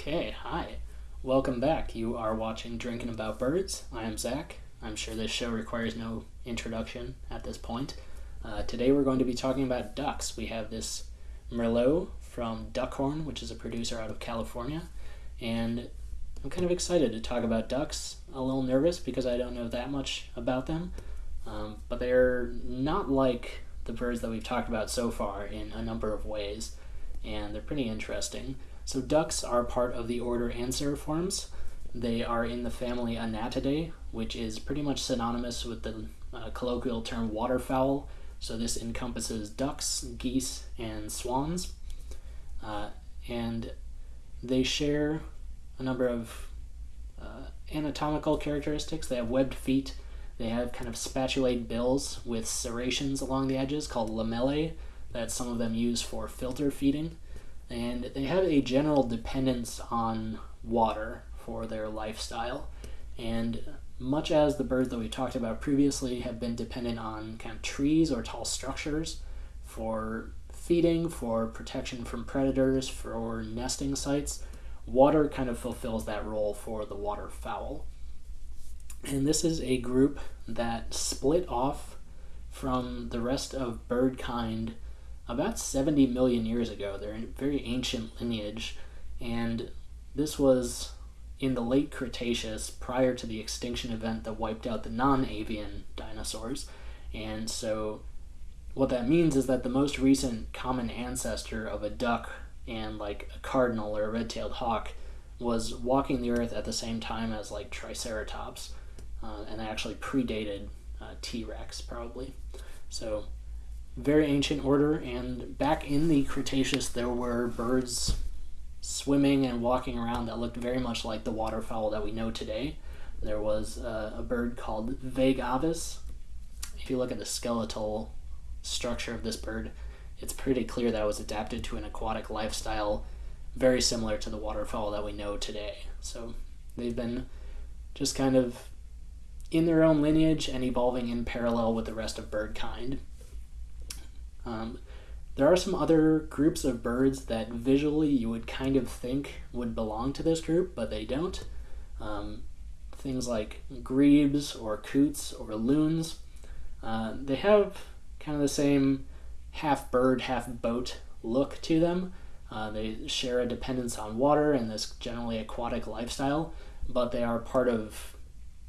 Okay, hi. Welcome back. You are watching Drinking About Birds. I am Zach. I'm sure this show requires no introduction at this point. Uh, today we're going to be talking about ducks. We have this Merlot from Duckhorn, which is a producer out of California, and I'm kind of excited to talk about ducks. A little nervous because I don't know that much about them, um, but they're not like the birds that we've talked about so far in a number of ways, and they're pretty interesting. So ducks are part of the order Anseriformes. They are in the family Anatidae, which is pretty much synonymous with the uh, colloquial term waterfowl. So this encompasses ducks, geese, and swans. Uh, and they share a number of uh, anatomical characteristics. They have webbed feet. They have kind of spatulate bills with serrations along the edges called lamellae that some of them use for filter feeding and they have a general dependence on water for their lifestyle. And much as the birds that we talked about previously have been dependent on kind of trees or tall structures for feeding, for protection from predators, for nesting sites, water kind of fulfills that role for the waterfowl. And this is a group that split off from the rest of bird kind about 70 million years ago. They're a very ancient lineage, and this was in the late Cretaceous prior to the extinction event that wiped out the non avian dinosaurs. And so, what that means is that the most recent common ancestor of a duck and like a cardinal or a red tailed hawk was walking the earth at the same time as like Triceratops, uh, and actually predated uh, T Rex probably. So, very ancient order, and back in the Cretaceous, there were birds swimming and walking around that looked very much like the waterfowl that we know today. There was uh, a bird called Vegavis. If you look at the skeletal structure of this bird, it's pretty clear that it was adapted to an aquatic lifestyle very similar to the waterfowl that we know today. So they've been just kind of in their own lineage and evolving in parallel with the rest of bird kind. Um, there are some other groups of birds that visually you would kind of think would belong to this group, but they don't. Um, things like grebes or coots or loons. Uh, they have kind of the same half bird, half boat look to them. Uh, they share a dependence on water and this generally aquatic lifestyle, but they are part of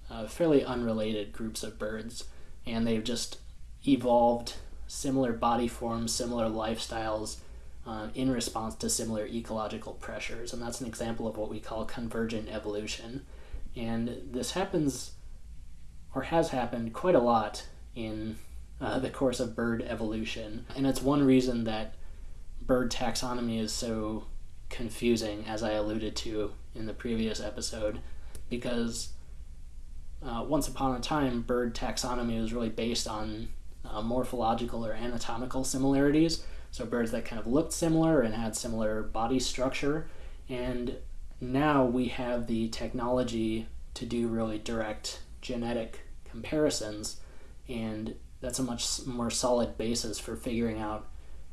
uh, fairly unrelated groups of birds, and they've just evolved similar body forms, similar lifestyles uh, in response to similar ecological pressures. And that's an example of what we call convergent evolution. And this happens, or has happened, quite a lot in uh, the course of bird evolution. And it's one reason that bird taxonomy is so confusing, as I alluded to in the previous episode, because uh, once upon a time, bird taxonomy was really based on uh, morphological or anatomical similarities. So birds that kind of looked similar and had similar body structure. And now we have the technology to do really direct genetic comparisons, and that's a much more solid basis for figuring out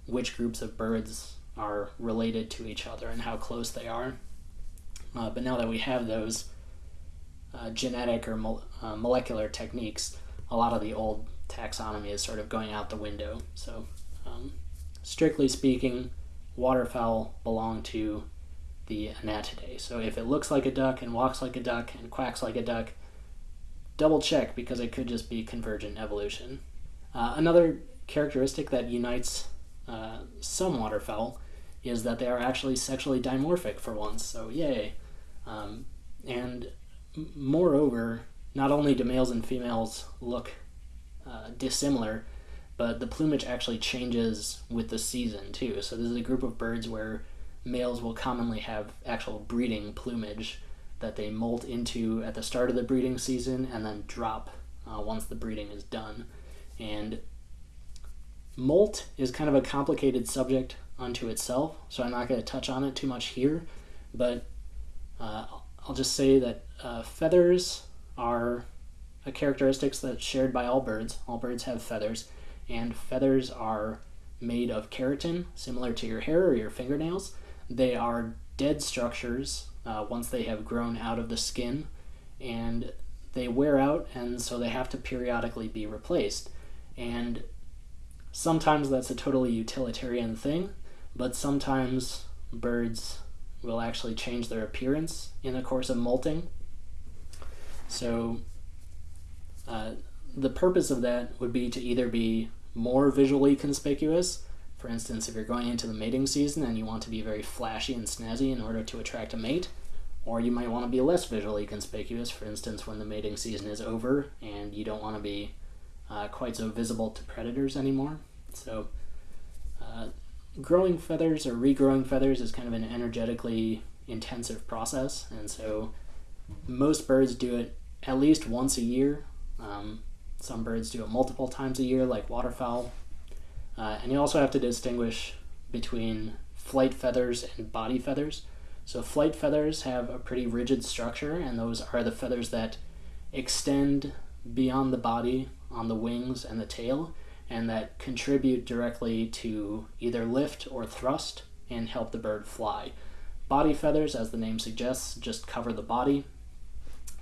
which groups of birds are related to each other and how close they are. Uh, but now that we have those uh, genetic or mo- uh, molecular techniques, a lot of the old taxonomy is sort of going out the window. So, um, strictly speaking, waterfowl belong to the Anatidae. So if it looks like a duck and walks like a duck and quacks like a duck, double check because it could just be convergent evolution. Uh, another characteristic that unites uh, some waterfowl is that they are actually sexually dimorphic for once, so yay. Um, and moreover, not only do males and females look uh, dissimilar, but the plumage actually changes with the season too. So this is a group of birds where males will commonly have actual breeding plumage that they molt into at the start of the breeding season and then drop uh, once the breeding is done. And molt is kind of a complicated subject unto itself, so I'm not going to touch on it too much here, but uh, I'll just say that uh, feathers are a characteristics that's shared by all birds. All birds have feathers, and feathers are made of keratin, similar to your hair or your fingernails. They are dead structures uh, once they have grown out of the skin and they wear out, and so they have to periodically be replaced. And sometimes that's a totally utilitarian thing, but sometimes birds will actually change their appearance in the course of molting. So, uh, the purpose of that would be to either be more visually conspicuous. For instance, if you're going into the mating season and you want to be very flashy and snazzy in order to attract a mate, or you might want to be less visually conspicuous, for instance, when the mating season is over and you don't want to be uh, quite so visible to predators anymore. So, uh, growing feathers or regrowing feathers is kind of an energetically intensive process, and so most birds do it at least once a year. Um, some birds do it multiple times a year, like waterfowl. Uh, and you also have to distinguish between flight feathers and body feathers. So, flight feathers have a pretty rigid structure, and those are the feathers that extend beyond the body on the wings and the tail, and that contribute directly to either lift or thrust and help the bird fly. Body feathers, as the name suggests, just cover the body,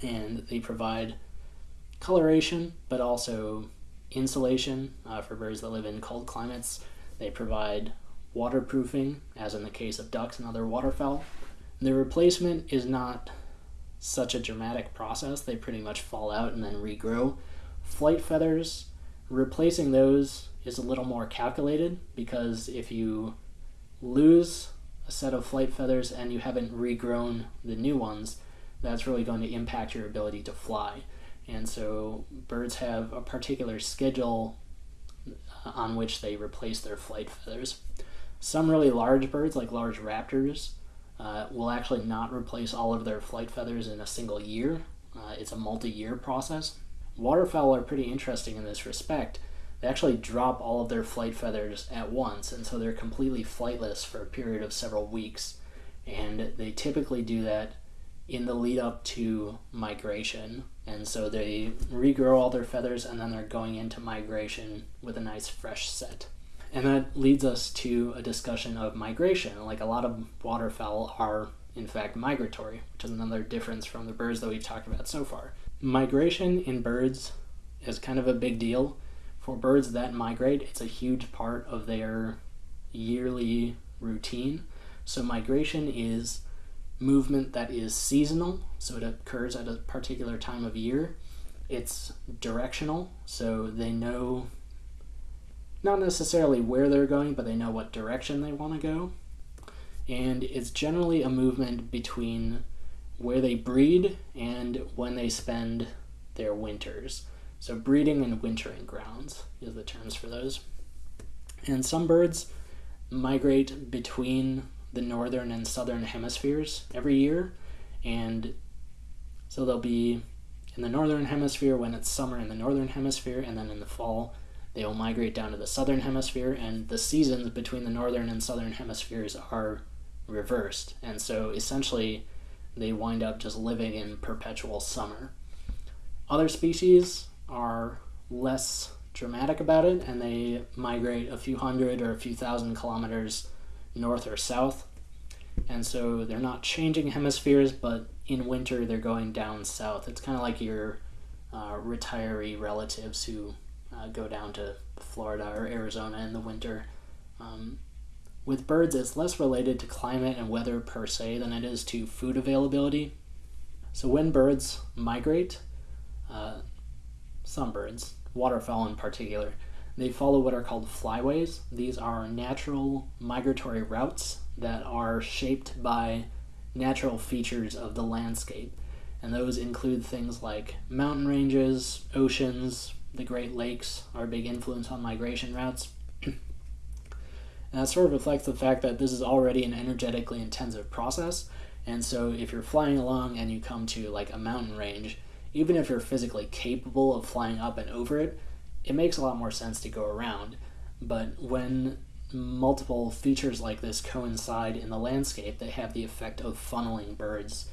and they provide coloration, but also insulation uh, for birds that live in cold climates. They provide waterproofing, as in the case of ducks and other waterfowl. The replacement is not such a dramatic process. They pretty much fall out and then regrow. Flight feathers, replacing those is a little more calculated because if you lose a set of flight feathers and you haven't regrown the new ones, that's really going to impact your ability to fly. And so birds have a particular schedule uh, on which they replace their flight feathers. Some really large birds, like large raptors, uh, will actually not replace all of their flight feathers in a single year. Uh, it's a multi year process. Waterfowl are pretty interesting in this respect. They actually drop all of their flight feathers at once, and so they're completely flightless for a period of several weeks. And they typically do that in the lead up to migration. And so they regrow all their feathers and then they're going into migration with a nice fresh set. And that leads us to a discussion of migration. Like a lot of waterfowl are, in fact, migratory, which is another difference from the birds that we've talked about so far. Migration in birds is kind of a big deal. For birds that migrate, it's a huge part of their yearly routine. So, migration is movement that is seasonal, so it occurs at a particular time of year. It's directional, so they know not necessarily where they're going, but they know what direction they want to go. And it's generally a movement between where they breed and when they spend their winters. So, breeding and wintering grounds is the terms for those. And some birds migrate between the northern and southern hemispheres every year. And so they'll be in the northern hemisphere when it's summer in the northern hemisphere, and then in the fall they will migrate down to the southern hemisphere, and the seasons between the northern and southern hemispheres are reversed. And so essentially, they wind up just living in perpetual summer. Other species are less dramatic about it, and they migrate a few hundred or a few thousand kilometers north or south. And so they're not changing hemispheres, but in winter they're going down south. It's kind of like your uh, retiree relatives who uh, go down to Florida or Arizona in the winter. Um, with birds, it's less related to climate and weather per se than it is to food availability. So when birds migrate, uh, some birds, waterfowl in particular, they follow what are called flyways. These are natural migratory routes that are shaped by natural features of the landscape. And those include things like mountain ranges, oceans, the Great Lakes are a big influence on migration routes. and that sort of reflects the fact that this is already an energetically intensive process. And so if you're flying along and you come to like a mountain range, even if you're physically capable of flying up and over it, it makes a lot more sense to go around. But when multiple features like this coincide in the landscape, they have the effect of funneling birds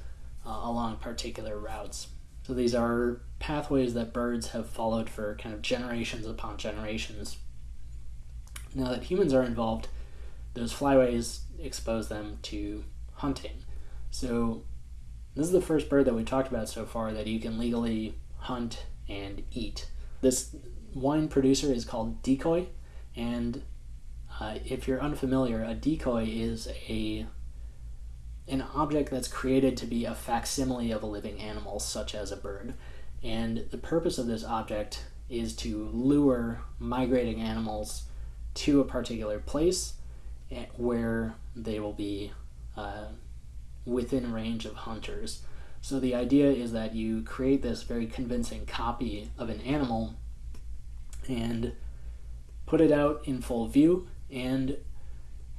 uh, along particular routes. So these are pathways that birds have followed for kind of generations upon generations. Now that humans are involved, those flyways expose them to hunting. So this is the first bird that we've talked about so far that you can legally hunt and eat. This wine producer is called Decoy, and uh, if you're unfamiliar, a decoy is a an object that's created to be a facsimile of a living animal, such as a bird. And the purpose of this object is to lure migrating animals to a particular place eh, where they will be uh, within range of hunters. So the idea is that you create this very convincing copy of an animal and put it out in full view. And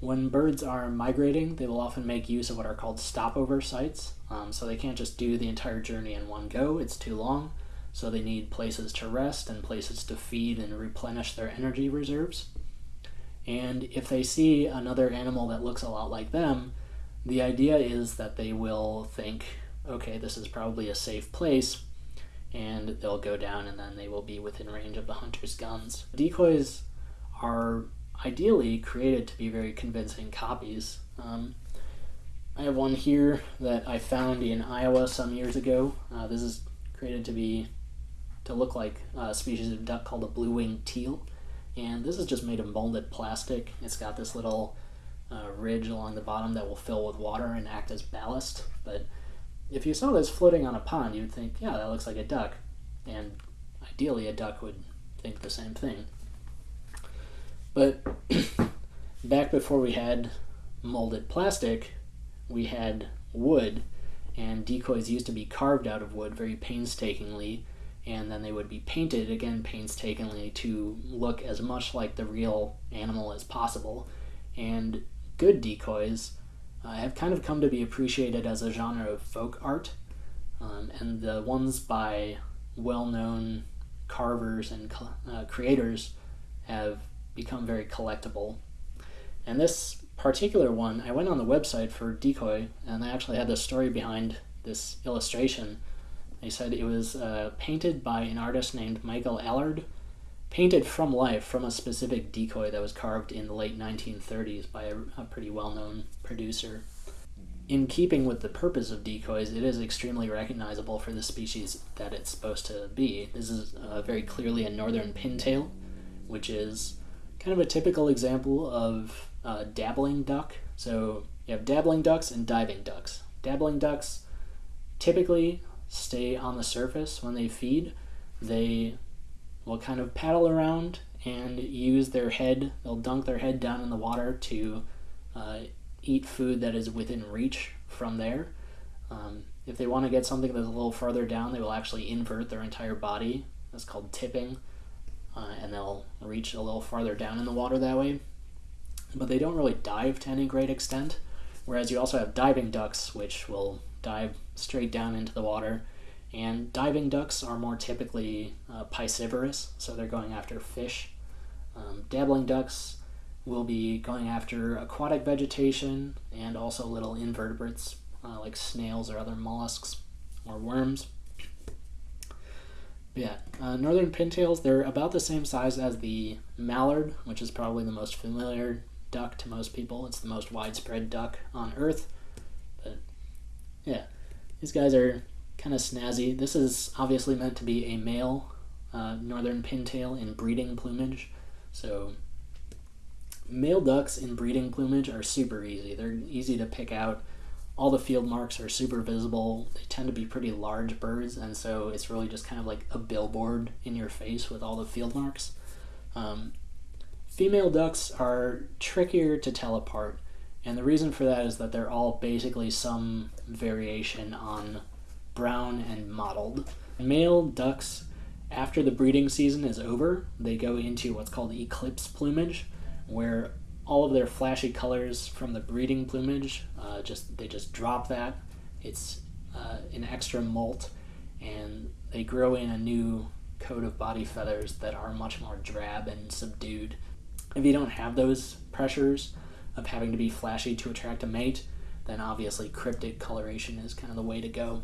when birds are migrating, they will often make use of what are called stopover sites. Um, so they can't just do the entire journey in one go, it's too long. So they need places to rest and places to feed and replenish their energy reserves. And if they see another animal that looks a lot like them, the idea is that they will think, okay, this is probably a safe place, and they'll go down and then they will be within range of the hunter's guns. Decoys are ideally created to be very convincing copies. Um, I have one here that I found in Iowa some years ago. Uh, this is created to be to look like a species of duck called a blue-winged teal, and this is just made of molded plastic. It's got this little uh, ridge along the bottom that will fill with water and act as ballast. But if you saw this floating on a pond, you'd think, yeah, that looks like a duck. And ideally, a duck would think the same thing. But back before we had molded plastic, we had wood, and decoys used to be carved out of wood very painstakingly, and then they would be painted again painstakingly to look as much like the real animal as possible. And good decoys uh, have kind of come to be appreciated as a genre of folk art. Um, and the ones by well known carvers and uh, creators have become very collectible. And this particular one, I went on the website for Decoy, and I actually had the story behind this illustration. They said it was uh, painted by an artist named Michael Allard, painted from life from a specific decoy that was carved in the late 1930s by a, a pretty well-known producer. In keeping with the purpose of decoys, it is extremely recognizable for the species that it's supposed to be. This is uh, very clearly a northern pintail, which is kind of a typical example of uh, dabbling duck. So you have dabbling ducks and diving ducks. Dabbling ducks typically stay on the surface when they feed. They will kind of paddle around and use their head, they'll dunk their head down in the water to uh, eat food that is within reach from there. Um, if they want to get something that's a little further down, they will actually invert their entire body. That's called tipping. Uh, and they'll reach a little farther down in the water that way. But they don't really dive to any great extent. Whereas you also have diving ducks, which will dive straight down into the water and diving ducks are more typically uh, piscivorous, so they're going after fish. Um, dabbling ducks will be going after aquatic vegetation and also little invertebrates uh, like snails or other mollusks or worms. But yeah, uh, northern pintails, they're about the same size as the mallard, which is probably the most familiar duck to most people. It's the most widespread duck on Earth. But yeah, these guys are kind of snazzy. This is obviously meant to be a male uh, northern pintail in breeding plumage. So male ducks in breeding plumage are super easy. They're easy to pick out. All the field marks are super visible. They tend to be pretty large birds, and so it's really just kind of like a billboard in your face with all the field marks. Um, female ducks are trickier to tell apart, and the reason for that is that they're all basically some variation on brown, and mottled. Male ducks, after the breeding season is over, they go into what's called eclipse plumage, where all of their flashy colors from the breeding plumage uh, just they just drop that. It's uh, an extra molt, and they grow in a new coat of body feathers that are much more drab and subdued. If you don't have those pressures of having to be flashy to attract a mate, then obviously cryptic coloration is kind of the way to go.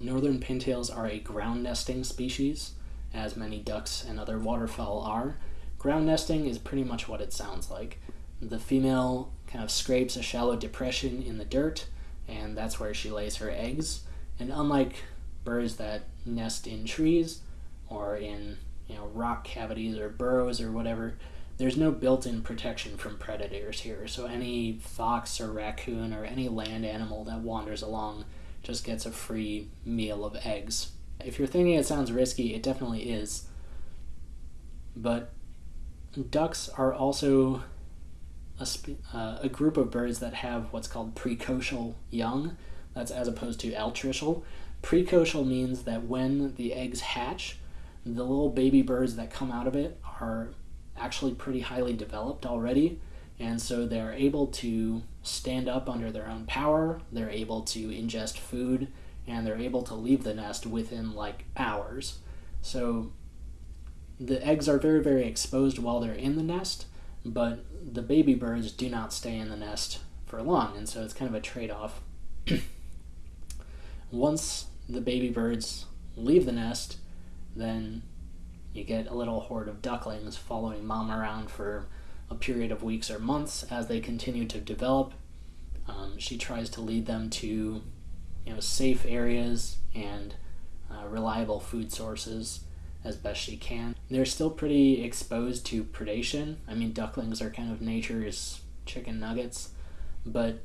Northern pintails are a ground nesting species, as many ducks and other waterfowl are. Ground nesting is pretty much what it sounds like. The female kind of scrapes a shallow depression in the dirt, and that's where she lays her eggs. And unlike birds that nest in trees or in you know rock cavities or burrows or whatever, there's no built-in protection from predators here. So any fox or raccoon or any land animal that wanders along just gets a free meal of eggs. If you're thinking it sounds risky, it definitely is. But ducks are also a, uh, a group of birds that have what's called precocial young. That's as opposed to altricial. Precocial means that when the eggs hatch, the little baby birds that come out of it are actually pretty highly developed already. And so they're able to stand up under their own power, they're able to ingest food, and they're able to leave the nest within like hours. So the eggs are very, very exposed while they're in the nest, but the baby birds do not stay in the nest for long, and so it's kind of a trade off. Once the baby birds leave the nest, then you get a little horde of ducklings following mom around for a period of weeks or months as they continue to develop. Um, she tries to lead them to, you know, safe areas and uh, reliable food sources as best she can. They're still pretty exposed to predation. I mean, ducklings are kind of nature's chicken nuggets, but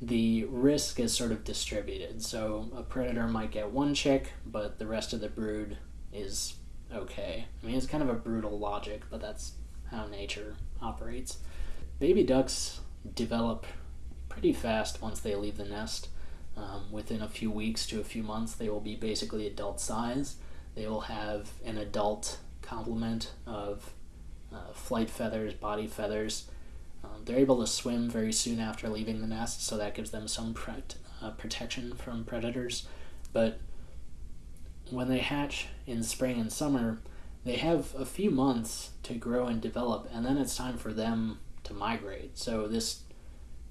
the risk is sort of distributed. So a predator might get one chick, but the rest of the brood is okay. I mean, it's kind of a brutal logic, but that's how nature operates. Baby ducks develop pretty fast once they leave the nest. Um, within a few weeks to a few months, they will be basically adult size they will have an adult complement of uh, flight feathers, body feathers. Um, they're able to swim very soon after leaving the nest, so that gives them some uh, protection from predators. But when they hatch in spring and summer, they have a few months to grow and develop, and then it's time for them to migrate. So, this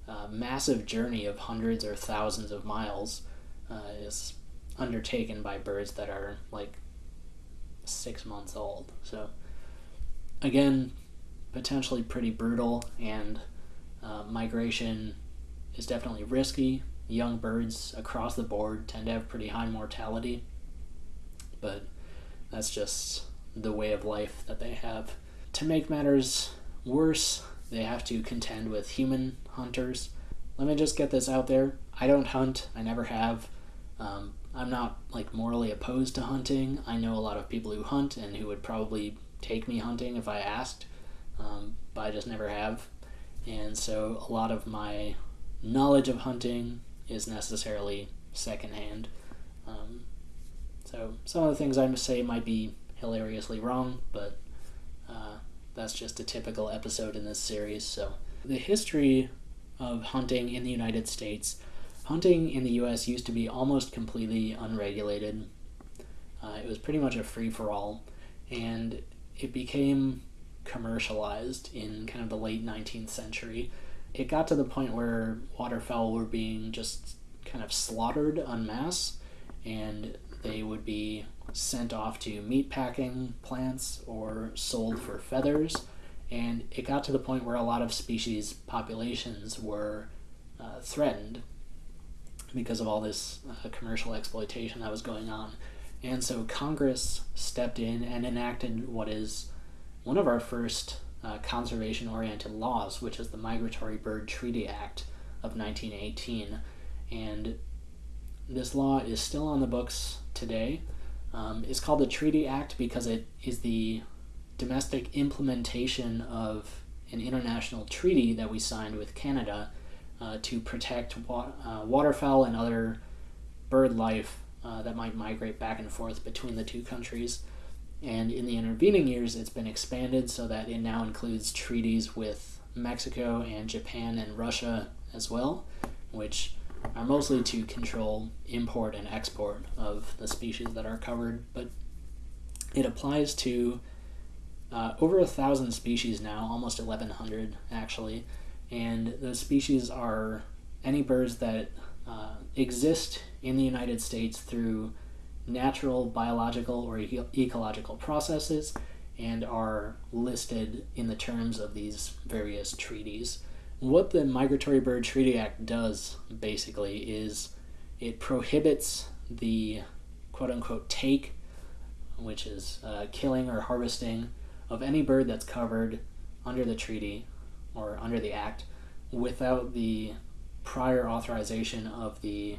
uh, massive journey of hundreds or thousands of miles uh, is undertaken by birds that are like six months old. So, again, potentially pretty brutal, and uh, migration is definitely risky. Young birds across the board tend to have pretty high mortality, but that's just the way of life that they have. To make matters worse, they have to contend with human hunters. Let me just get this out there. I don't hunt, I never have. Um, I'm not like morally opposed to hunting. I know a lot of people who hunt and who would probably take me hunting if I asked, um, but I just never have. And so a lot of my knowledge of hunting is necessarily secondhand. Um, so some of the things I say might be hilariously wrong, but uh, that's just a typical episode in this series. So the history of hunting in the United States hunting in the US used to be almost completely unregulated. Uh, it was pretty much a free for all, and it became commercialized in kind of the late 19th century. It got to the point where waterfowl were being just kind of slaughtered en masse, and they would be sent off to meat packing plants or sold for feathers. And it got to the point where a lot of species populations were uh, threatened because of all this uh, commercial exploitation that was going on. And so Congress stepped in and enacted what is one of our first uh, conservation oriented laws, which is the Migratory Bird Treaty Act of 1918. And this law is still on the books today. Um, called the Treaty Act because it is the domestic implementation of an international treaty that we signed with Canada uh, to protect wa- uh, waterfowl and other bird life uh, that might migrate back and forth between the two countries. And in the intervening years, it's been expanded so that it now includes treaties with Mexico and Japan and Russia as well, which are mostly to control import and export of the species that are covered. But it applies to uh, over a thousand species now, almost 1,100 actually, and those species are any birds that uh, exist in the United States through natural, biological, or ecological processes and are listed in the terms of these various treaties. What the Migratory Bird Treaty Act does basically is it prohibits the quote unquote take, which is uh, killing or harvesting of any bird that's covered under the treaty or under the act without the prior authorization of the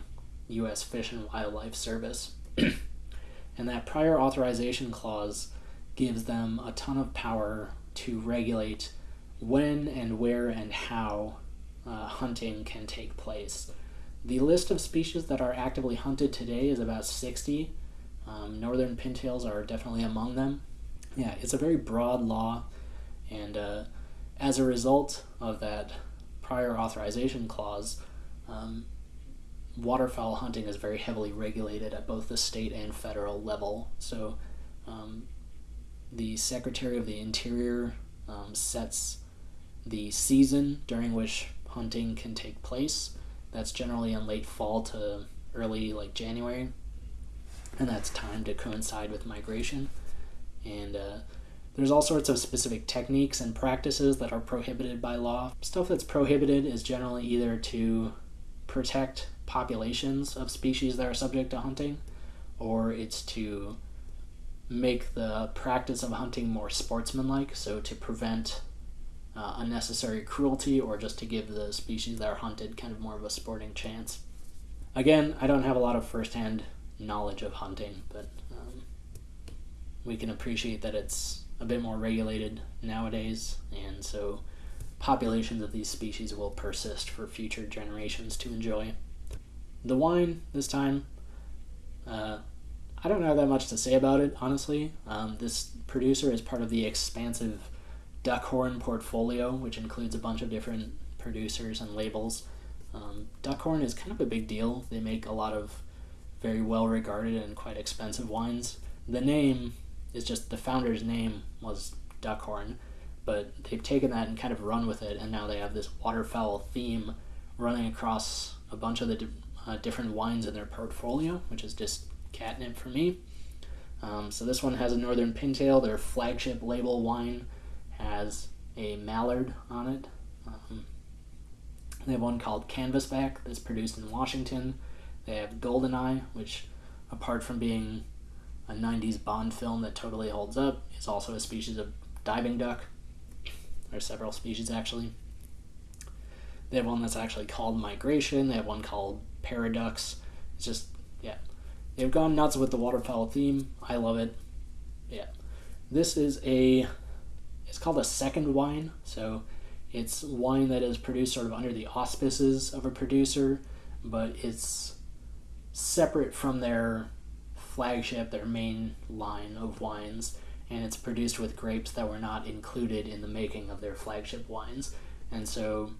U.S. Fish and Wildlife Service. and that prior authorization clause gives them a ton of power to regulate when and where and how uh, hunting can take place. The list of species that are actively hunted today is about 60. Um, northern pintails are definitely among them. Yeah, it's a very broad law, and uh, as a result of that prior authorization clause, um, waterfowl hunting is very heavily regulated at both the state and federal level. So, um, the Secretary of the Interior um, sets the season during which hunting can take place. That's generally in late fall to early like January, and that's timed to coincide with migration. And uh, there's all sorts of specific techniques and practices that are prohibited by law. Stuff that's prohibited is generally either to protect populations of species that are subject to hunting, or it's to make the practice of hunting more sportsmanlike, so to prevent uh, unnecessary cruelty or just to give the species that are hunted kind of more of a sporting chance. Again, I don't have a lot of firsthand knowledge of hunting, but um, we can appreciate that it's a bit more regulated nowadays, and so populations of these species will persist for future generations to enjoy. The wine this time, uh, I don't have that much to say about it, honestly. Um, this producer is part of the expansive Duckhorn portfolio, which includes a bunch of different producers and labels. Um, Duckhorn is kind of a big deal. They make a lot of very well regarded and quite expensive wines. The name is just the founder's name was Duckhorn, but they've taken that and kind of run with it, and now they have this waterfowl theme running across a bunch of the uh, different wines in their portfolio, which is just catnip for me. Um, so this one has a Northern Pintail, their flagship label wine has a mallard on it. Um, they have one called Canvasback that's produced in Washington. They have Goldeneye, which, apart from being a 90s Bond film that totally holds up, is also a species of diving duck. There are several species actually. They have one that's actually called Migration. They have one called Paradox. It's just, yeah. They've gone nuts with the waterfowl theme. I love it. Yeah. This is a it's called a second wine. So it's wine that is produced sort of under the auspices of a producer, but it's separate from their flagship, their main line of wines, and it's produced with grapes that were not included in the making of their flagship wines. And so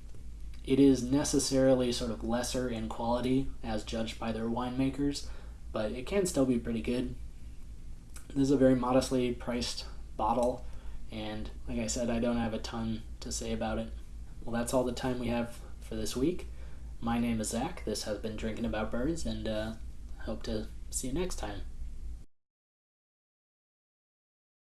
it is necessarily sort of lesser in quality as judged by their winemakers, but it can still be pretty good. This is a very modestly priced bottle and like I said, I don't have a ton to say about it. Well, that's all the time we have for this week. My name is Zach. This has been Drinking About Birds, and uh, hope to see you next time.